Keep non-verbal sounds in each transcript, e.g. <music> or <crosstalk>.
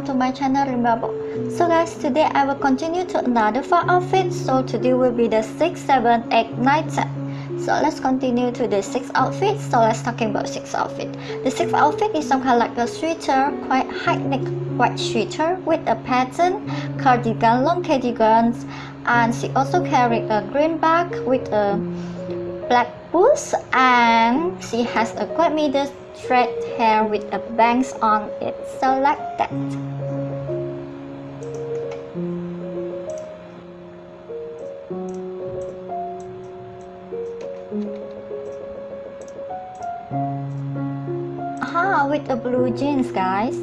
welcome to my channel remember. So guys today i will continue to another four outfits. so today will be the six seven eight nine ten. So let's continue to the sixth outfit so let's talking about sixth outfit. The sixth outfit is some kind of like a sweater quite high neck white sweater with a pattern cardigan long cardigans and she also carried a green bag with a black boots and she has a quite middle straight hair with a bangs on it. So like that. Ah with the blue jeans guys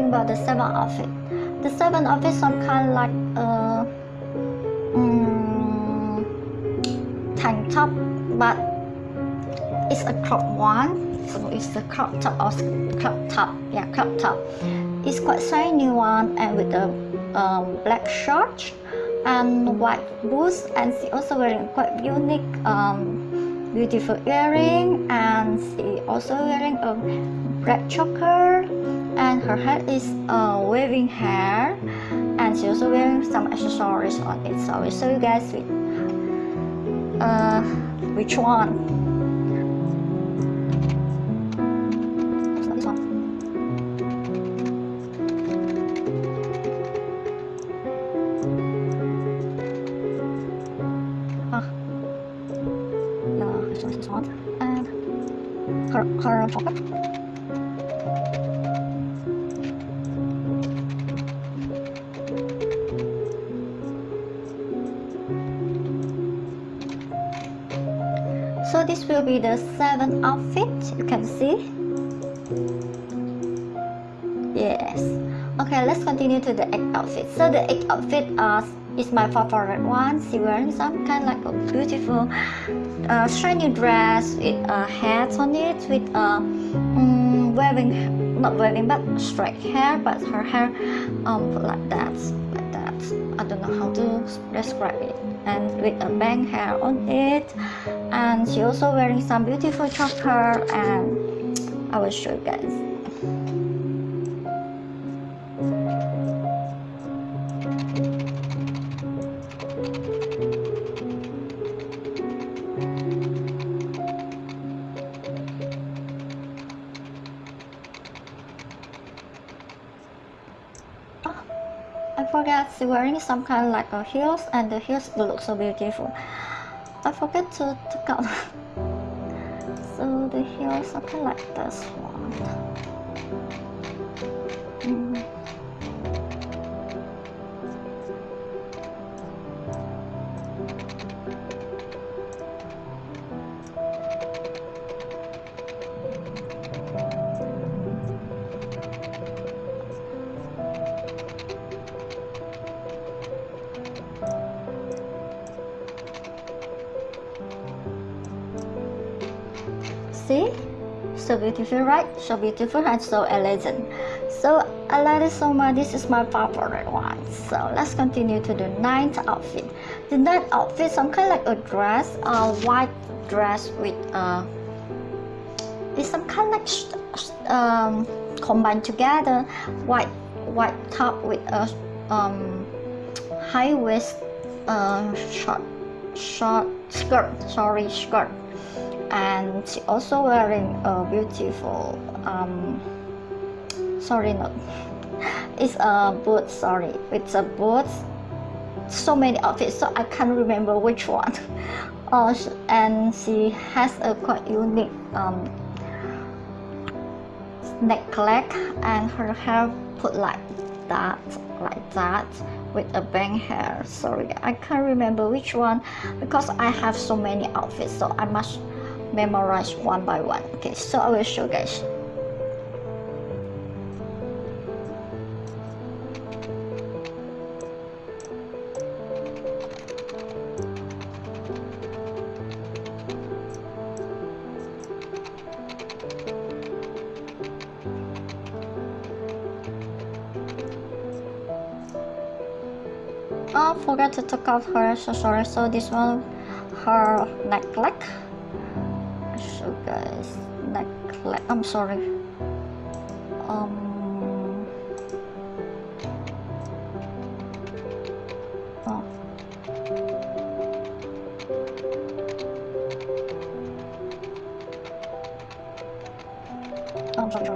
talking about the seven outfit the seven outfit some kind of like uh um, tank top but it's a crop one. So it's the crop top or crop top. Yeah crop top. It's quite shiny one and with the um, black shorts and white boots. And she also wearing quite unique um, beautiful earring. And she also wearing a black choker and her hair is uh, waving hair and she also wearing some accessories on it. So I will show you guys with, uh, which one. Her, her pocket. So this will be the seventh outfit, you can see. Yes. Okay, let's continue to the eighth outfit. So the eighth outfit uh, is my favorite one. She wearing some kind like a beautiful uh, shiny dress with a hat on it with a um, wearing not wearing but straight hair but her hair um like that like that I don't know how to describe it and with a bang hair on it. And she also wearing some beautiful choker and I will show you guys wearing some kind of like a heels and the heels look so beautiful. I forget to take out. <laughs> so the heels are kind of like this one. See? So beautiful right? So beautiful and so elegant. So I like it so much this is my favorite one. So let's continue to the ninth outfit. The ninth outfit some kind of like a dress a white dress with uh it's some kind of like um combined together white white top with a um high waist uh short short skirt sorry skirt and she also wearing a beautiful um sorry not <laughs> it's a boot sorry. It's a boot. So many outfits so i can't remember which one. <laughs> Uh, and she has a quite unique um necklace and her hair put like that like that with a bang hair. Sorry i can't remember which one because i have so many outfits so i must memorize one by one. Okay, so I will show you guys. Oh, forgot to take off her, so sorry. So this one, her neck guys necklace I'm sorry. Um oh. I'm sorry.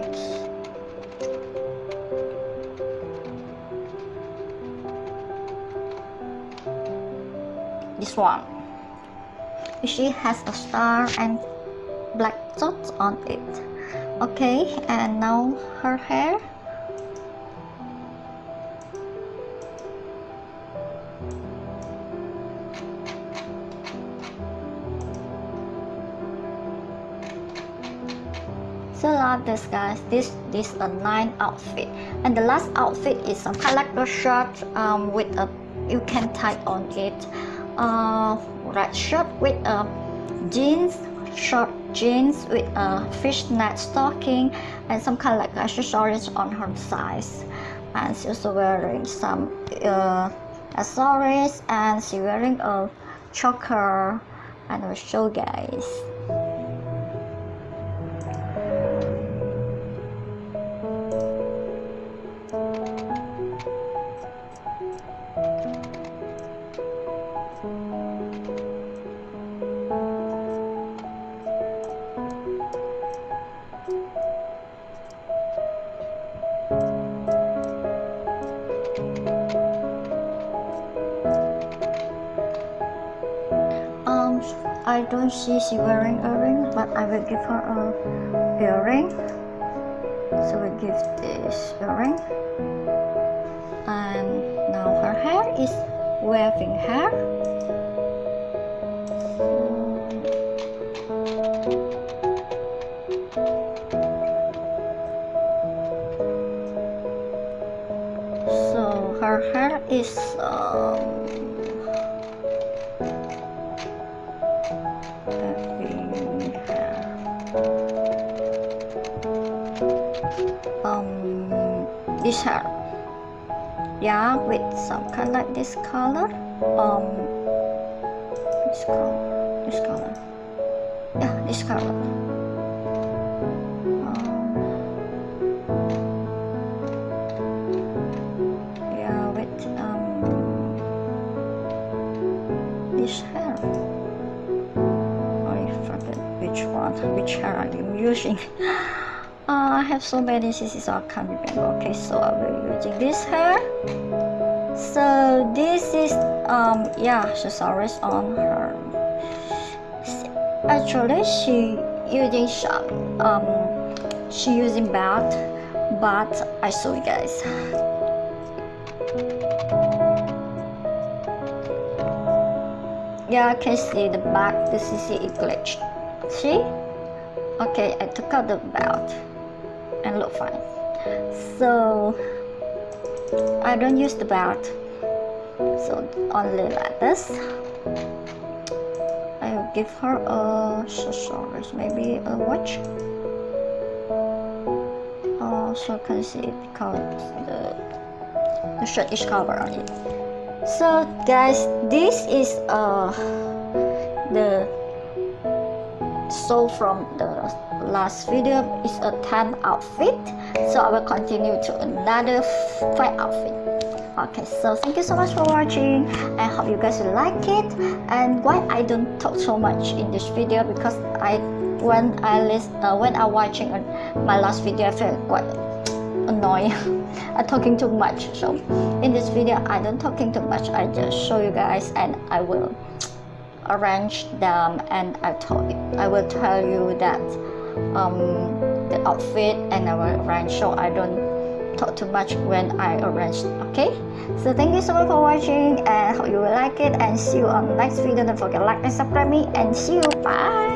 This one. She has a star and black dots on it. Okay and now her hair. So love this guys. This this a nine outfit. And the last outfit is some of shirt um, with a you can tie on it. Uh, red shirt with a jeans short jeans with a fishnet stocking and some kind of like accessories on her size. And she's also wearing some uh, accessories and she's wearing a choker and I'll show guys I don't see she wearing a ring, but I will give her a earring so we give this earring and now her hair is waving hair. So her hair is um, this hair. Yeah with some kind like this color. Um this color this color. Yeah this color. Um, yeah with um this hair. I forget which one which hair I'm using <laughs> uh, I have so many CCs so I can't remember. Okay so I will using this hair. So this is um yeah accessories on her. Actually she using some um she using belt but I show you guys. Yeah I can see the back. The CC is glitched see? Okay I took out the belt and look fine so I don't use the belt so only like this. I will give her a accessories maybe a watch. Also so can see because the, the shirt is covered on it. So guys this is uh the so from the last video is a 10 outfit. So i will continue to another 5 outfit. Okay so thank you so much for watching. I hope you guys like it. And why i don't talk so much in this video because i when i list uh, when i watching my last video i felt quite annoying. <laughs> I'm talking too much. So in this video i don't talking too much. I just show you guys and i will arrange them and I told I will tell you that um, the outfit and I will arrange so I don't talk too much when I arrange okay? So thank you so much for watching and hope you will like it. And see you on next video. Don't forget like and subscribe me. And see you. Bye